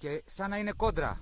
και σαν να είναι κόντρα.